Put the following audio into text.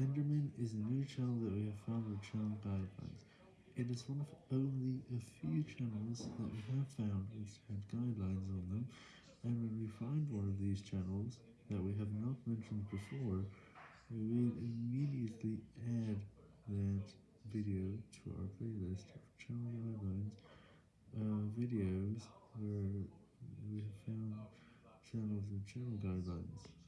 Enderman is a new channel that we have found with channel guidelines. It is one of only a few channels that we have found which had guidelines on them, and when we find one of these channels that we have not mentioned before, we will immediately add that video to our playlist of channel guidelines uh, videos where we have found channels with channel guidelines.